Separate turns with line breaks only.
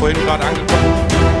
vorhin gerade angekommen.